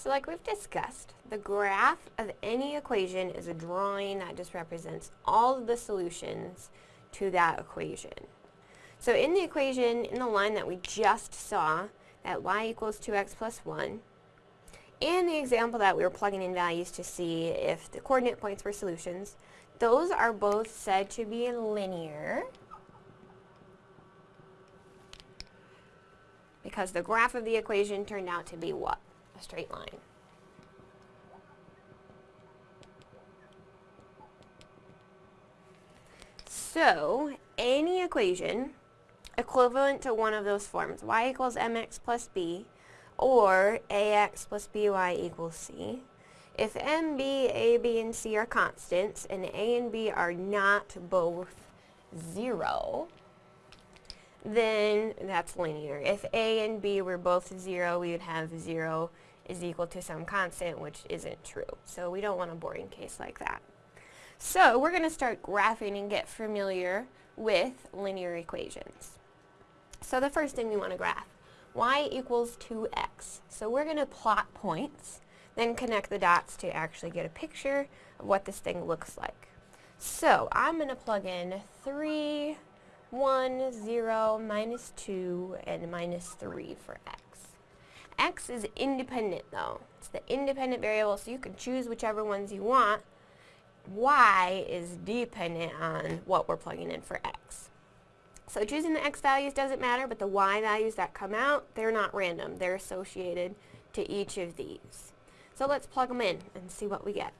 So like we've discussed, the graph of any equation is a drawing that just represents all of the solutions to that equation. So in the equation, in the line that we just saw, that y equals 2x plus 1, and the example that we were plugging in values to see if the coordinate points were solutions, those are both said to be linear because the graph of the equation turned out to be what? Straight line. So, any equation equivalent to one of those forms, y equals mx plus b, or ax plus by equals c, if m, b, a, b, and c are constants, and a and b are not both 0, then that's linear. If a and b were both 0, we would have 0 is equal to some constant, which isn't true. So we don't want a boring case like that. So we're going to start graphing and get familiar with linear equations. So the first thing we want to graph, y equals 2x. So we're going to plot points, then connect the dots to actually get a picture of what this thing looks like. So I'm going to plug in 3, 1, 0, minus 2, and minus 3 for x. x is independent though. It's the independent variable, so you can choose whichever ones you want. y is dependent on what we're plugging in for x. So choosing the x values doesn't matter, but the y values that come out, they're not random. They're associated to each of these. So let's plug them in and see what we get.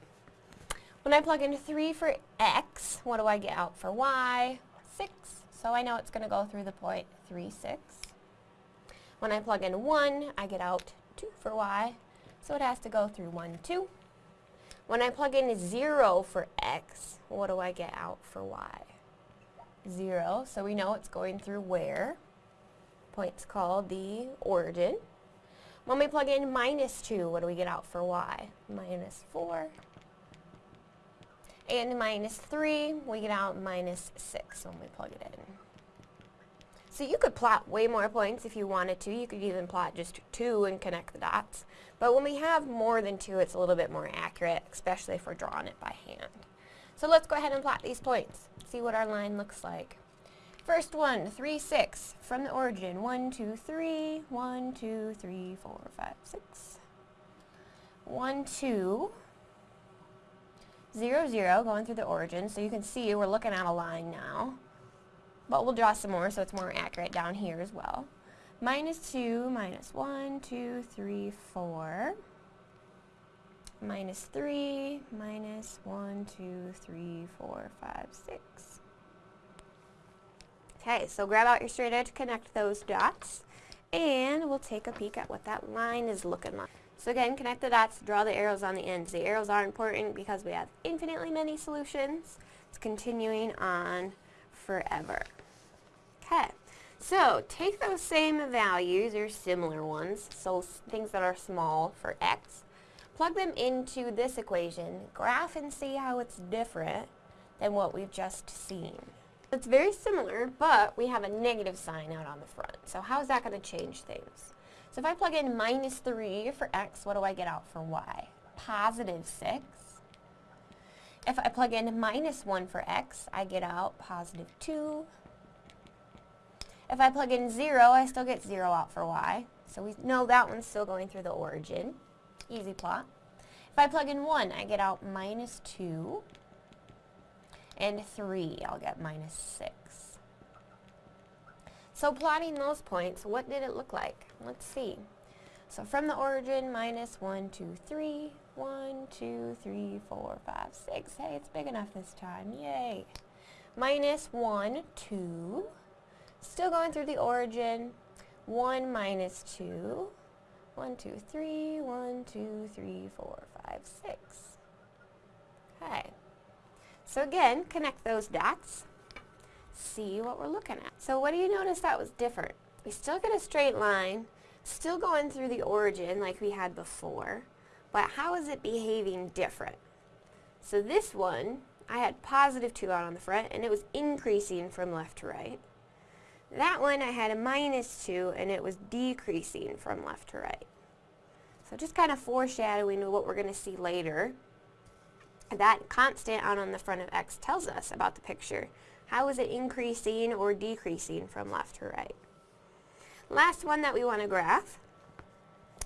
When I plug in 3 for x, what do I get out for y? 6. So I know it's going to go through the point 3, 6. When I plug in 1, I get out 2 for y. So it has to go through 1, 2. When I plug in 0 for x, what do I get out for y? 0. So we know it's going through where? Point's called the origin. When we plug in minus 2, what do we get out for y? Minus 4 and minus 3, we get out minus 6 when we plug it in. So you could plot way more points if you wanted to. You could even plot just 2 and connect the dots. But when we have more than 2, it's a little bit more accurate, especially if we're drawing it by hand. So let's go ahead and plot these points. See what our line looks like. First one, 3, 6. From the origin, 1, 2, 3, 1, 2, 3, 4, 5, 6. 1, 2, 0, 0 going through the origin. So you can see we're looking at a line now. But we'll draw some more so it's more accurate down here as well. Minus 2, minus 1, 2, 3, 4. Minus 3, minus 1, 2, 3, 4, 5, 6. Okay, so grab out your straight edge, connect those dots, and we'll take a peek at what that line is looking like. So again, connect the dots, draw the arrows on the ends. The arrows are important because we have infinitely many solutions. It's continuing on forever. Okay, so take those same values, or similar ones, so things that are small for x, plug them into this equation, graph and see how it's different than what we've just seen. It's very similar, but we have a negative sign out on the front. So how is that going to change things? So if I plug in minus 3 for x, what do I get out for y? Positive 6. If I plug in minus 1 for x, I get out positive 2. If I plug in 0, I still get 0 out for y. So we know that one's still going through the origin. Easy plot. If I plug in 1, I get out minus 2. And 3, I'll get minus 6. So plotting those points, what did it look like? Let's see. So from the origin, minus 1, 2, 3, 1, 2, 3, 4, 5, 6. Hey, it's big enough this time. Yay. Minus 1, 2. Still going through the origin. 1 minus 2. 1, 2, 3, 1, 2, 3, 4, 5, 6. Okay. So again, connect those dots see what we're looking at. So what do you notice that was different? We still get a straight line, still going through the origin like we had before, but how is it behaving different? So this one, I had positive 2 out on the front, and it was increasing from left to right. That one, I had a minus 2, and it was decreasing from left to right. So just kind of foreshadowing what we're going to see later. That constant out on the front of x tells us about the picture. How is it increasing or decreasing from left to right? Last one that we want to graph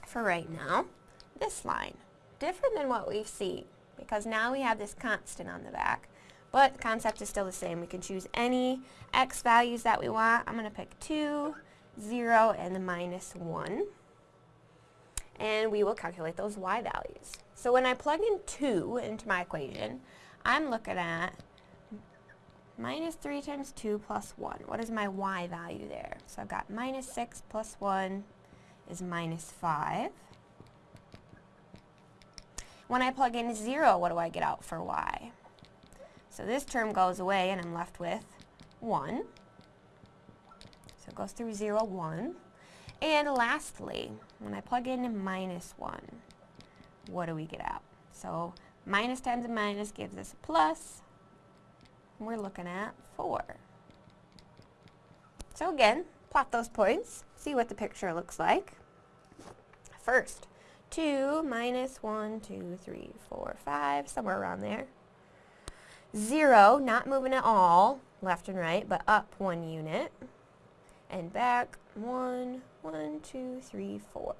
for right now, this line. Different than what we've seen because now we have this constant on the back. But the concept is still the same. We can choose any x values that we want. I'm going to pick 2, 0, and the minus 1. And we will calculate those y values. So when I plug in 2 into my equation, I'm looking at minus 3 times 2 plus 1. What is my y value there? So I've got minus 6 plus 1 is minus 5. When I plug in 0, what do I get out for y? So this term goes away and I'm left with 1. So it goes through 0, 1. And lastly, when I plug in minus 1, what do we get out? So minus times a minus gives us a plus. We're looking at 4. So again, plot those points, see what the picture looks like. First, 2 minus 1, 2, 3, 4, 5, somewhere around there. 0, not moving at all, left and right, but up one unit. And back, 1, 1, 2, 3, 4.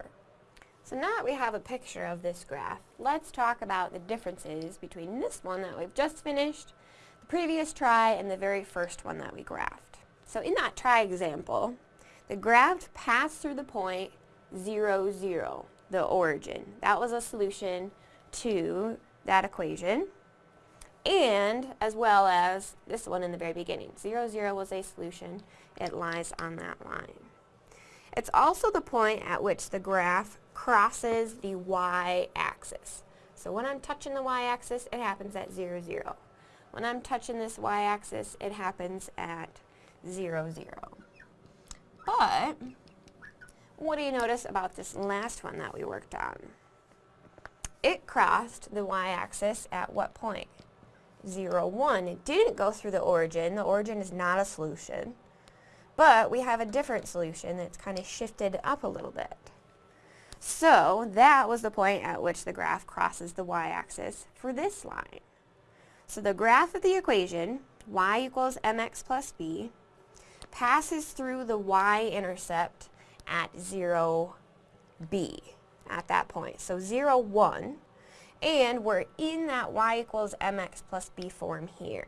So now that we have a picture of this graph, let's talk about the differences between this one that we've just finished, the previous try, and the very first one that we graphed. So in that try example, the graph passed through the point 0, 0 the origin. That was a solution to that equation. And as well as this one in the very beginning. 0, 0 was a solution. It lies on that line. It's also the point at which the graph crosses the y-axis. So when I'm touching the y-axis, it happens at 0, 0. When I'm touching this y-axis, it happens at 0, 0. But what do you notice about this last one that we worked on? It crossed the y-axis at what point? 0, 1. It didn't go through the origin. The origin is not a solution. But we have a different solution that's kind of shifted up a little bit. So that was the point at which the graph crosses the y-axis for this line. So the graph of the equation, y equals mx plus b, passes through the y-intercept at 0, b at that point. So 0, 1, and we're in that y equals mx plus b form here.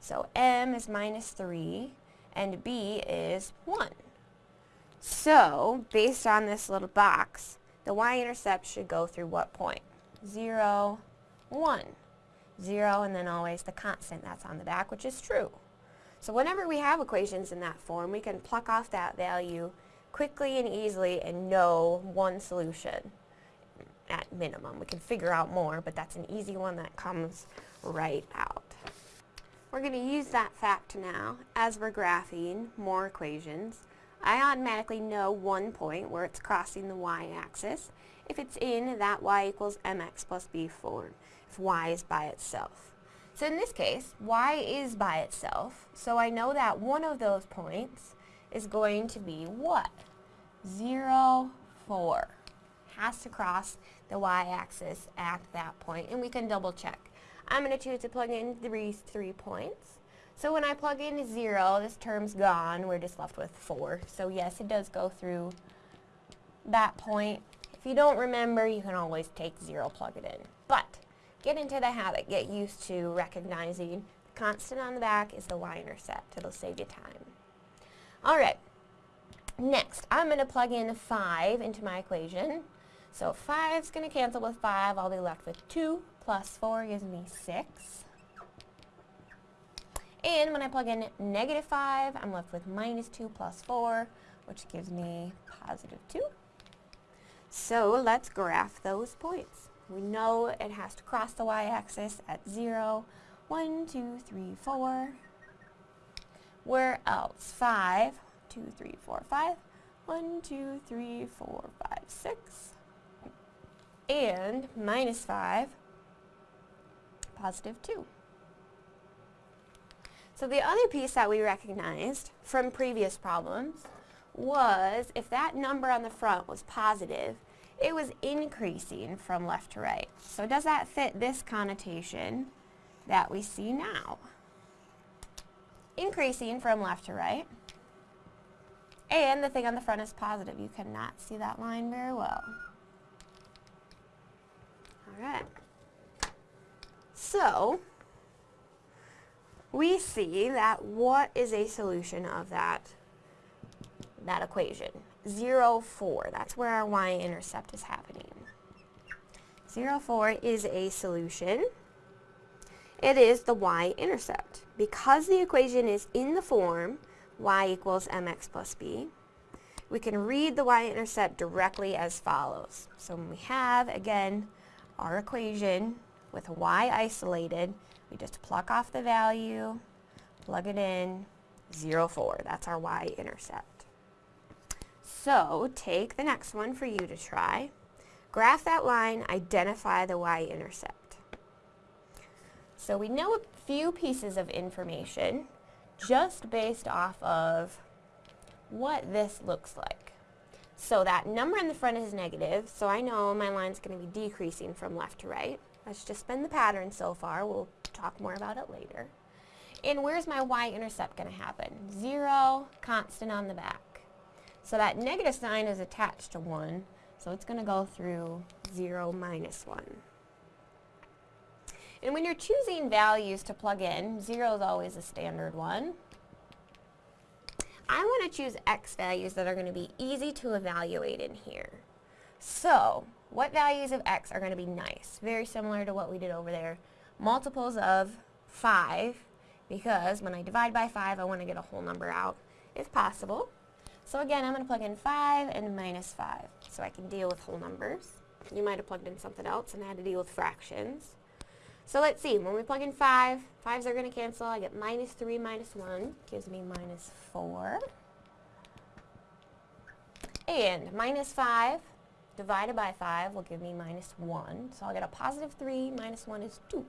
So m is minus 3, and b is 1. So, based on this little box, the y-intercept should go through what point? 0, 1. 0, and then always the constant that's on the back, which is true. So whenever we have equations in that form, we can pluck off that value quickly and easily and know one solution at minimum. We can figure out more, but that's an easy one that comes right out. We're going to use that fact now as we're graphing more equations. I automatically know one point where it's crossing the y-axis if it's in that y equals mx plus b form, if y is by itself. So in this case, y is by itself, so I know that one of those points is going to be what? 0, 4. Has to cross the y-axis at that point, and we can double check. I'm going to choose to plug in these three points. So when I plug in 0, this term's gone. We're just left with 4. So yes, it does go through that point. If you don't remember, you can always take 0, plug it in. But get into the habit, get used to recognizing the constant on the back is the y-intercept. It'll save you time. All right. Next, I'm going to plug in 5 into my equation. So 5 is going to cancel with 5. I'll be left with 2 plus 4 gives me 6. And when I plug in negative 5, I'm left with minus 2 plus 4, which gives me positive 2. So let's graph those points. We know it has to cross the y-axis at 0, 1, 2, 3, 4. Where else? 5, 2, 3, 4, 5. 1, 2, 3, 4, 5, 6. And minus 5, positive 2. So the other piece that we recognized from previous problems was if that number on the front was positive, it was increasing from left to right. So does that fit this connotation that we see now? Increasing from left to right. And the thing on the front is positive. You cannot see that line very well. Alright. So, we see that what is a solution of that, that equation? 0, 4. That's where our y-intercept is happening. 0, 4 is a solution. It is the y-intercept. Because the equation is in the form y equals mx plus b, we can read the y-intercept directly as follows. So when we have, again, our equation with y isolated, we just pluck off the value, plug it in, 0, 4. That's our y-intercept. So take the next one for you to try. Graph that line, identify the y-intercept. So we know a few pieces of information just based off of what this looks like. So that number in the front is negative, so I know my line's going to be decreasing from left to right. That's just been the pattern so far. We'll talk more about it later. And where's my y-intercept going to happen? 0, constant on the back. So that negative sign is attached to 1, so it's going to go through 0 minus 1. And when you're choosing values to plug in, 0 is always a standard one. I want to choose x values that are going to be easy to evaluate in here. So, what values of x are going to be nice? Very similar to what we did over there. Multiples of 5, because when I divide by 5, I want to get a whole number out, if possible. So again, I'm going to plug in 5 and minus 5, so I can deal with whole numbers. You might have plugged in something else and had to deal with fractions. So let's see, when we plug in 5, 5s are going to cancel. I get minus 3 minus 1 gives me minus 4. And minus 5 divided by 5 will give me minus 1. So I'll get a positive 3 minus 1 is 2.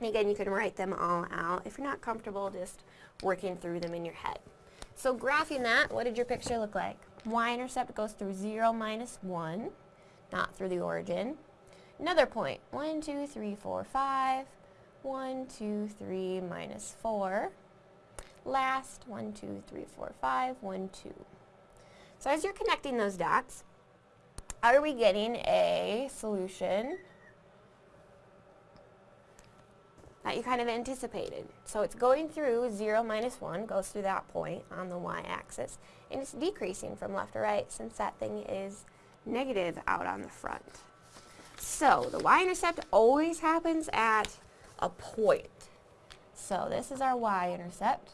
And again, you can write them all out if you're not comfortable just working through them in your head. So graphing that, what did your picture look like? Y-intercept goes through 0 minus 1, not through the origin. Another point, 1, 2, 3, 4, 5. 1, 2, 3, minus 4. Last, 1, 2, 3, 4, 5, 1, 2. So as you're connecting those dots, are we getting a solution that you kind of anticipated. So it's going through 0 minus 1, goes through that point on the y-axis, and it's decreasing from left to right since that thing is negative out on the front. So the y-intercept always happens at a point. So this is our y-intercept.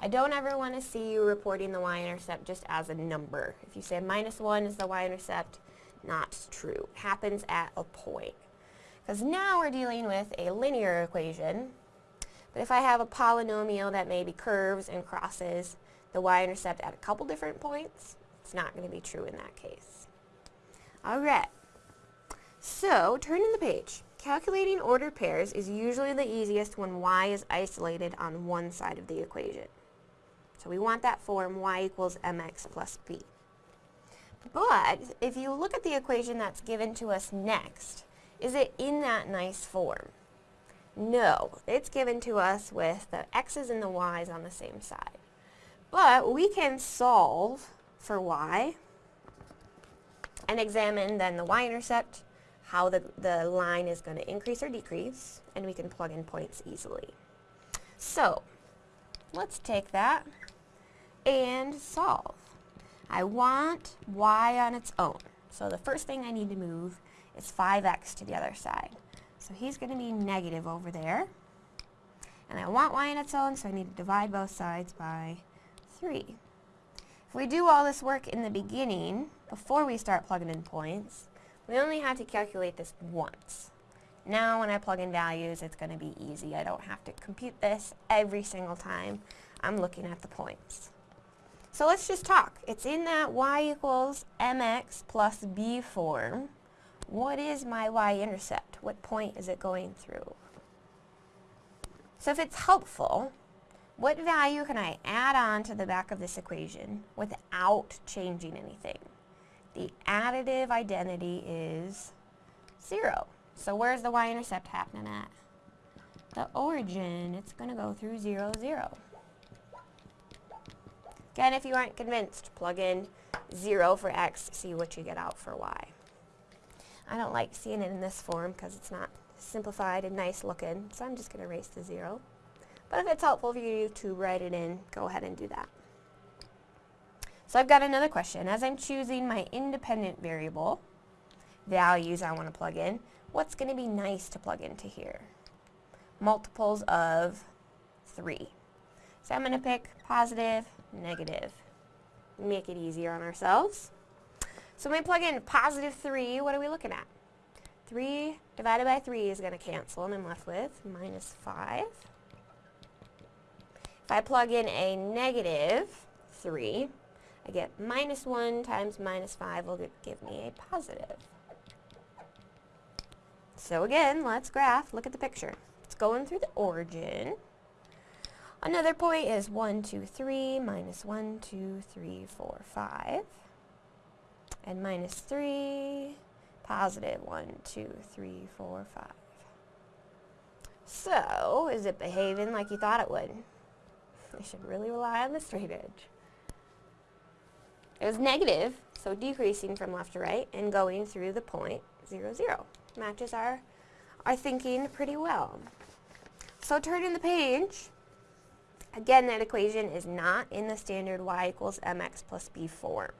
I don't ever want to see you reporting the y-intercept just as a number. If you say minus 1 is the y-intercept, not true. It happens at a point. Because now we're dealing with a linear equation. But if I have a polynomial that maybe curves and crosses the y-intercept at a couple different points, it's not going to be true in that case. Alright, so turning the page. Calculating ordered pairs is usually the easiest when y is isolated on one side of the equation. So we want that form y equals mx plus b. But if you look at the equation that's given to us next, is it in that nice form? No, it's given to us with the x's and the y's on the same side. But we can solve for y and examine then the y-intercept, how the, the line is going to increase or decrease, and we can plug in points easily. So, let's take that and solve. I want y on its own. So the first thing I need to move is 5x to the other side. So he's going to be negative over there. And I want y on its own, so I need to divide both sides by 3. If we do all this work in the beginning, before we start plugging in points, we only have to calculate this once. Now when I plug in values, it's going to be easy. I don't have to compute this every single time I'm looking at the points. So let's just talk. It's in that y equals mx plus b form what is my y-intercept? What point is it going through? So if it's helpful, what value can I add on to the back of this equation without changing anything? The additive identity is 0. So where's the y-intercept happening at? The origin. It's going to go through 0, 0. Again, if you aren't convinced, plug in 0 for x, see what you get out for y. I don't like seeing it in this form because it's not simplified and nice looking, so I'm just going to erase the 0. But if it's helpful for you to write it in, go ahead and do that. So I've got another question. As I'm choosing my independent variable values I want to plug in, what's going to be nice to plug into here? Multiples of 3. So I'm going to pick positive, negative. Make it easier on ourselves. So when we plug in positive 3, what are we looking at? 3 divided by 3 is going to cancel, and I'm left with minus 5. If I plug in a negative 3, I get minus 1 times minus 5 will give me a positive. So again, let's graph. Look at the picture. It's going through the origin. Another point is 1, 2, 3, minus 1, 2, 3, 4, 5. And minus 3, positive 1, 2, 3, 4, 5. So, is it behaving like you thought it would? I should really rely on the straight edge. It was negative, so decreasing from left to right and going through the point 0, 0. Matches our, our thinking pretty well. So turning the page, Again, that equation is not in the standard y equals mx plus b form.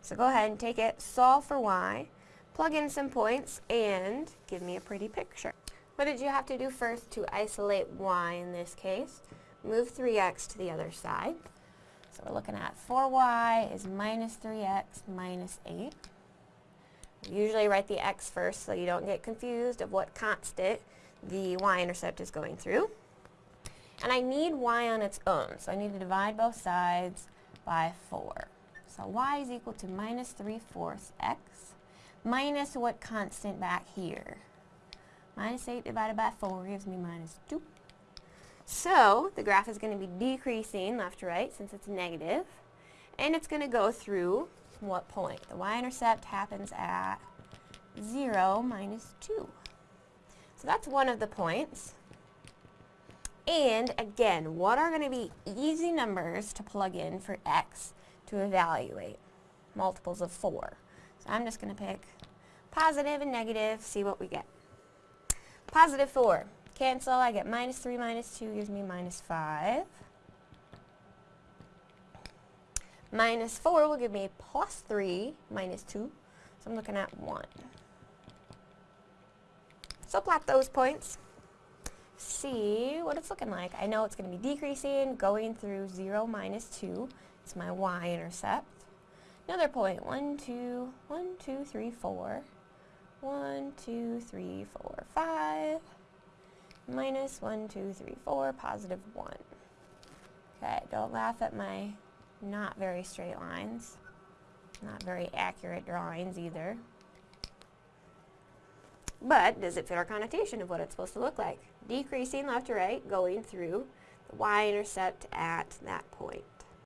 So go ahead and take it, solve for y, plug in some points, and give me a pretty picture. What did you have to do first to isolate y in this case? Move 3x to the other side. So we're looking at 4y is minus 3x minus 8. We usually write the x first so you don't get confused of what constant the y-intercept is going through. And I need y on its own, so I need to divide both sides by 4. So y is equal to minus 3 fourths x minus what constant back here? Minus 8 divided by 4 gives me minus 2. So the graph is going to be decreasing left to right since it's negative. And it's going to go through what point? The y-intercept happens at 0 minus 2. So that's one of the points. And again, what are going to be easy numbers to plug in for x to evaluate? Multiples of 4. So I'm just going to pick positive and negative, see what we get. Positive 4. Cancel, I get minus 3 minus 2 gives me minus 5. Minus 4 will give me plus 3 minus 2. So I'm looking at 1. So plot those points see what it's looking like. I know it's going to be decreasing, going through 0 minus 2. It's my y-intercept. Another point, 1, 2, 1, 2, 3, 4. 1, 2, 3, 4, 5. Minus 1, 2, 3, 4, positive 1. Okay, don't laugh at my not very straight lines. Not very accurate drawings either. But does it fit our connotation of what it's supposed to look like? Decreasing left to right, going through the y-intercept at that point.